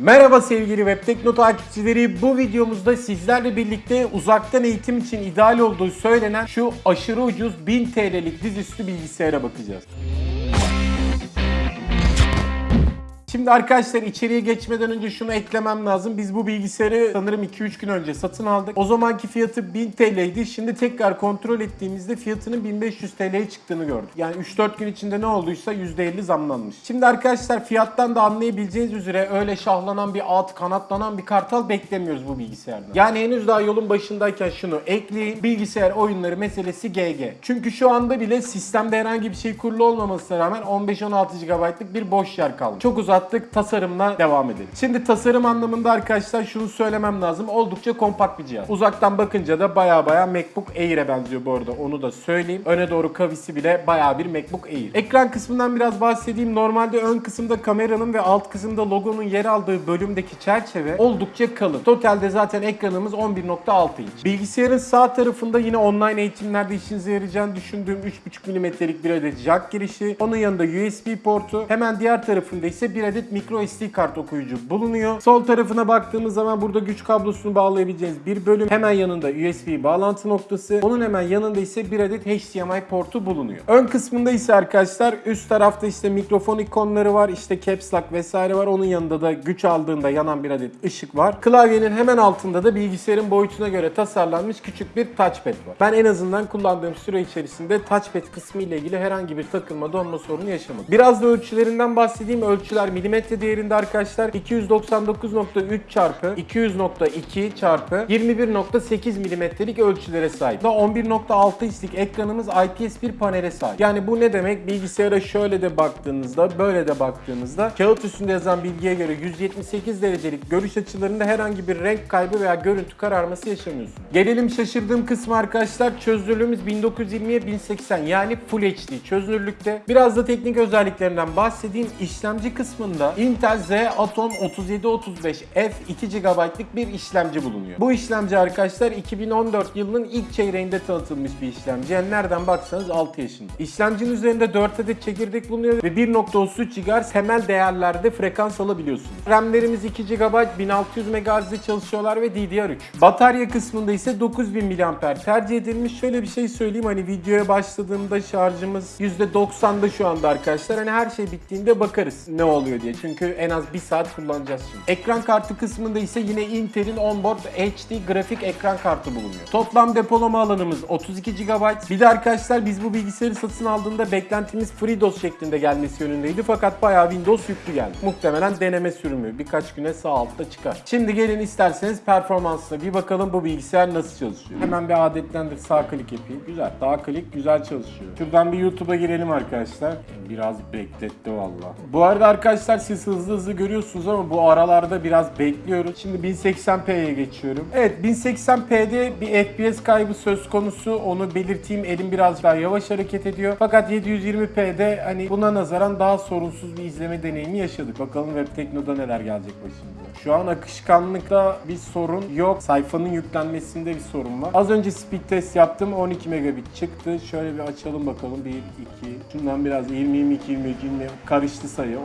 Merhaba sevgili Web Tekno takipçileri. Bu videomuzda sizlerle birlikte uzaktan eğitim için ideal olduğu söylenen şu aşırı ucuz 1000 TL'lik dizüstü bilgisayara bakacağız. Şimdi arkadaşlar içeriye geçmeden önce şunu eklemem lazım. Biz bu bilgisayarı sanırım 2-3 gün önce satın aldık. O zamanki fiyatı 1000 TL'ydi. Şimdi tekrar kontrol ettiğimizde fiyatının 1500 TL'ye çıktığını gördük. Yani 3-4 gün içinde ne olduysa %50 zamlanmış. Şimdi arkadaşlar fiyattan da anlayabileceğiniz üzere öyle şahlanan bir at, kanatlanan bir kartal beklemiyoruz bu bilgisayardan. Yani henüz daha yolun başındayken şunu ekleyin. Bilgisayar oyunları meselesi GG. Çünkü şu anda bile sistemde herhangi bir şey kurulu olmamasına rağmen 15-16 GB'lık bir boş yer kalmış. Çok uzattık. Tasarımla devam edelim. Şimdi tasarım anlamında arkadaşlar şunu söylemem lazım. Oldukça kompakt bir cihaz. Uzaktan bakınca da baya baya MacBook Air'e benziyor bu arada. Onu da söyleyeyim. Öne doğru kavisi bile baya bir MacBook Air. Ekran kısmından biraz bahsedeyim. Normalde ön kısımda kameranın ve alt kısımda logonun yer aldığı bölümdeki çerçeve oldukça kalın. Totalde zaten ekranımız 11.6 inç. Bilgisayarın sağ tarafında yine online eğitimlerde işinize yarayacağını düşündüğüm 3.5 mm'lik bir adet jack girişi. Onun yanında USB portu. Hemen diğer tarafında ise bir adet micro SD kart okuyucu bulunuyor. Sol tarafına baktığımız zaman burada güç kablosunu bağlayabileceğiniz bir bölüm. Hemen yanında USB bağlantı noktası. Onun hemen yanında ise bir adet HDMI portu bulunuyor. Ön kısmında ise arkadaşlar üst tarafta işte mikrofon ikonları var. işte caps lock vesaire var. Onun yanında da güç aldığında yanan bir adet ışık var. Klavyenin hemen altında da bilgisayarın boyutuna göre tasarlanmış küçük bir touchpad var. Ben en azından kullandığım süre içerisinde touchpad kısmı ile ilgili herhangi bir takılma donma sorunu yaşamadım. Biraz da ölçülerinden bahsedeyim. Ölçüler milimetre değerinde arkadaşlar 299.3 çarpı 200.2 çarpı 21.8 milimetrelik ölçülere sahip. Da 11.6 inçlik ekranımız IPS bir panele sahip. Yani bu ne demek? Bilgisayara şöyle de baktığınızda, böyle de baktığınızda kağıt üstünde yazan bilgiye göre 178 derecelik görüş açılarında herhangi bir renk kaybı veya görüntü kararması yaşamıyorsunuz. Gelelim şaşırdığım kısmı arkadaşlar. Çözünürlüğümüz 1920'ye 1080 yani Full HD çözünürlükte. Biraz da teknik özelliklerinden bahsedeyim. İşlemci kısmında Intel Z Atom 3735F 2 GB'lık bir işlemci bulunuyor. Bu işlemci arkadaşlar 2014 yılının ilk çeyreğinde tanıtılmış bir işlemci. Yani nereden baksanız 6 yaşında. İşlemcinin üzerinde 4 adet çekirdek bulunuyor ve 1.33 GHz temel değerlerde frekans alabiliyorsunuz. RAM'lerimiz 2 GB 1600 MHz'de çalışıyorlar ve DDR3. Batarya kısmında ise 9000 mAh tercih edilmiş. Şöyle bir şey söyleyeyim hani videoya başladığımda şarjımız %90'da şu anda arkadaşlar. Hani her şey bittiğinde bakarız ne oluyor diye. Çünkü en az 1 saat kullanacağız şimdi. Ekran kartı kısmında ise yine Intel'in onboard HD grafik ekran kartı bulunuyor. Toplam depolama alanımız 32 GB. Bir de arkadaşlar biz bu bilgisayarı satın aldığında beklentimiz FreeDOS şeklinde gelmesi yönündeydi. Fakat bayağı Windows yüklü geldi. Muhtemelen deneme sürümü. Birkaç güne sağ altta çıkar. Şimdi gelin isterseniz performansına bir bakalım bu bilgisayar nasıl çalışıyor. Hemen bir adetlendir sağ klik yapayım. Güzel. Sağ klik güzel çalışıyor. Şuradan bir YouTube'a girelim arkadaşlar. Biraz bekletti valla. Bu arada arkadaşlar siz hızlı hızlı görüyorsunuz ama bu aralarda biraz bekliyoruz. Şimdi 1080p'ye geçiyorum. Evet 1080p'de bir FPS kaybı söz konusu. Onu belirteyim. Elim biraz daha yavaş hareket ediyor. Fakat 720p'de hani buna nazaran daha sorunsuz bir izleme deneyimi yaşadık. Bakalım Web Tekno'da neler gelecek başımıza. Şu an akışkanlıkta bir sorun yok. Sayfanın yüklenmesinde bir sorun var. Az önce speed test yaptım. 12 megabit çıktı. Şöyle bir açalım bakalım. 1, 2, şundan biraz 20, 22, 23, 20 karıştı sayı. 30-40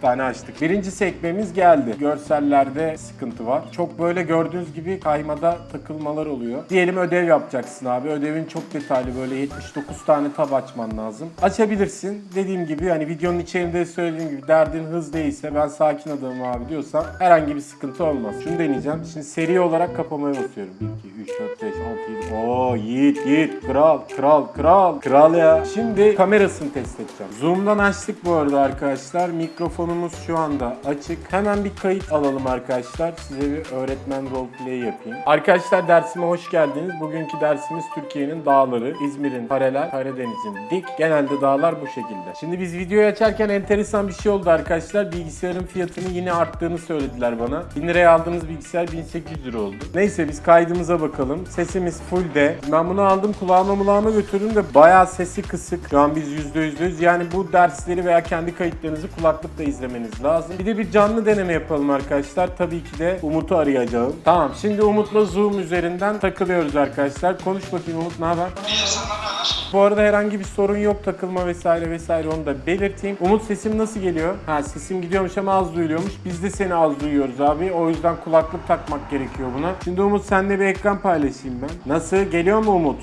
tane açtık. Birinci sekmemiz geldi. Görsellerde sıkıntı var. Çok böyle gördüğünüz gibi kaymada takılmalar oluyor. Diyelim ödev yapacaksın abi. Ödevin çok detaylı böyle 79 tane tab açman lazım. Açabilirsin. Dediğim gibi hani videonun içerisinde söylediğim gibi derdin hız değilse ben sakin adamım abi diyorsan herhangi bir sıkıntı olmaz. Şunu deneyeceğim. Şimdi seri olarak kapamaya basıyorum. 1, 2, 3, 4, 5, 6, 7. Oo yiğit yiğit. Kral kral kral. Kral ya. Şimdi kamerasını test edeceğim. Zoom'dan açtık bu arada arkadaşlar. Mikrofonumuz şu anda açık. Hemen bir kayıt alalım arkadaşlar. Size bir öğretmen roleplay yapayım. Arkadaşlar dersime hoş geldiniz. Bugünkü dersimiz Türkiye'nin dağları. İzmir'in paralel, Karadeniz'in dik. Genelde dağlar bu şekilde. Şimdi biz videoyu açarken enteresan bir şey oldu arkadaşlar. Bilgisayarın fiyatını yine arttığını söylediler bana. 1000 liraya aldığımız bilgisayar 1800 lira oldu. Neyse biz kaydımıza bakalım. Sesimiz full de. Ben bunu aldım kulağıma mulağıma götürdüm de bayağı sesi kısık. Şu an biz %100'lüyüz. Yani bu dersleri veya kendi kayıtlarınızı kulaklıkla izlemeniz lazım. Bir de bir canlı deneme yapalım arkadaşlar. Tabii ki de Umut'u arayacağım. Tamam şimdi Umut'la Zoom üzerinden takılıyoruz arkadaşlar. Konuş bakayım Umut ne haber? Bu arada herhangi bir sorun yok takılma vesaire vesaire onu da belirteyim. Umut sesim nasıl geliyor? Ha sesim gidiyormuş ama az duyuluyormuş. Biz de seni az duyuyoruz abi. O yüzden kulaklık takmak gerekiyor buna. Şimdi Umut seninle bir ekran paylaşayım ben. Nasıl? Geliyor mu Umut?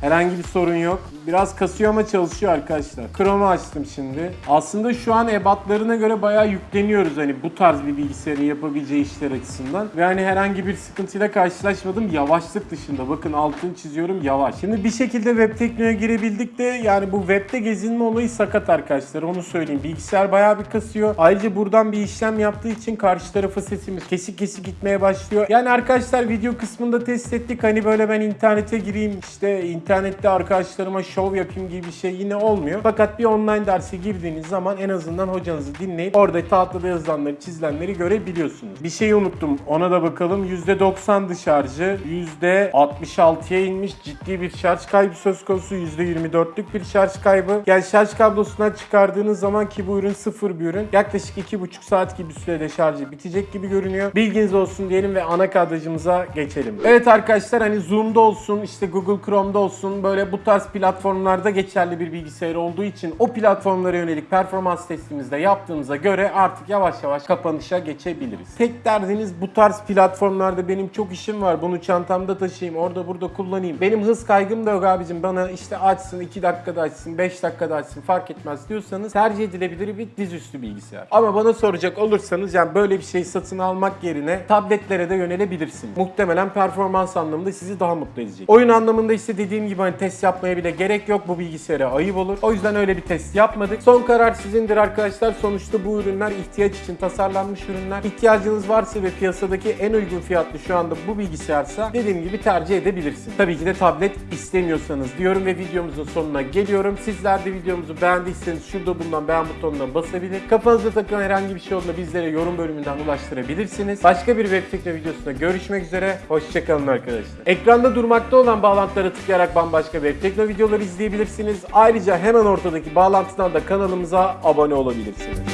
Herhangi bir sorun yok. Biraz kasıyor ama çalışıyor arkadaşlar. Chrome'u açtım şimdi. Aslında şu an ebatlarına göre bayağı yükleniyoruz hani bu tarz bir bilgisayarın yapabileceği işler açısından. Ve hani herhangi bir sıkıntıyla karşılaşmadım. Yavaşlık dışında. Bakın altını çiziyorum yavaş. Şimdi bir şekilde web teknolojiye girebildik de yani bu webde gezinme olayı sakat arkadaşlar. Onu söyleyeyim. Bilgisayar bayağı bir kasıyor. Ayrıca buradan bir işlem yaptığı için karşı tarafa sesimiz kesik kesik gitmeye başlıyor. Yani arkadaşlar video kısmında test ettik. Hani böyle ben internete gireyim işte internette arkadaşlarıma şov yapayım gibi bir şey yine olmuyor. Fakat bir online derse girdiğiniz zaman en azından hocanızı dinleyip orada tahtada yazılanları çizilenleri görebiliyorsunuz. Bir şeyi unuttum. Ona da bakalım. %90'dı şarjı. %66'ya inmiş. Ciddi bir şarj kaybı söz konusu. %24'lük bir şarj kaybı. Yani şarj kablosundan çıkardığınız zaman ki bu ürün sıfır bir ürün. Yaklaşık 2,5 saat gibi sürede şarjı bitecek gibi görünüyor. Bilginiz olsun diyelim ve ana kadrajımıza geçelim. Evet arkadaşlar hani Zoom'da olsun işte Google Chrome'da olsun böyle bu tarz platformlarda geçerli bir bilgisayar olduğu için o platformlara yönelik performans testimizde yaptığımıza göre artık yavaş yavaş kapanışa geçebiliriz. Tek derdiniz bu tarz platformlarda benim çok işim var. Bunu çantamda taşıyayım, orada burada kullanayım. Benim hız kaygım da yok abicim. Bana işte açsın, 2 dakikada açsın, 5 dakikada açsın fark etmez diyorsanız tercih edilebilir bir dizüstü bilgisayar. Ama bana soracak olursanız yani böyle bir şey satın almak yerine tabletlere de yönelebilirsiniz. Muhtemelen performans anlamında sizi daha mutlu edecek. Oyun anlamında işte dediğim gibi hani test yapmaya bile gerek yok. Bu bilgisayara ayıp olur. O yüzden öyle bir test yapmadık. Son karar sizindir arkadaşlar. Sonuçta bu ürünler ihtiyaç için tasarlanmış ürünler. İhtiyacınız varsa ve piyasadaki en uygun fiyatlı şu anda bu bilgisayarsa dediğim gibi tercih edebilirsiniz. Tabii ki de tablet istemiyorsanız diyorum ve videomuzun sonuna geliyorum. Sizler de videomuzu beğendiyseniz şurada bulunan beğen butonuna basabilir. Kafanızda takılan herhangi bir şey olduğunda bizlere yorum bölümünden ulaştırabilirsiniz. Başka bir web tekno videosunda görüşmek üzere. Hoşçakalın arkadaşlar. Ekranda durmakta olan bağlantılara tıklayarak bambaşka web tekno videoları izleyebilirsiniz. Ayrıca hemen ortadaki bağlantıdan da kanalımıza abone olabilirsiniz.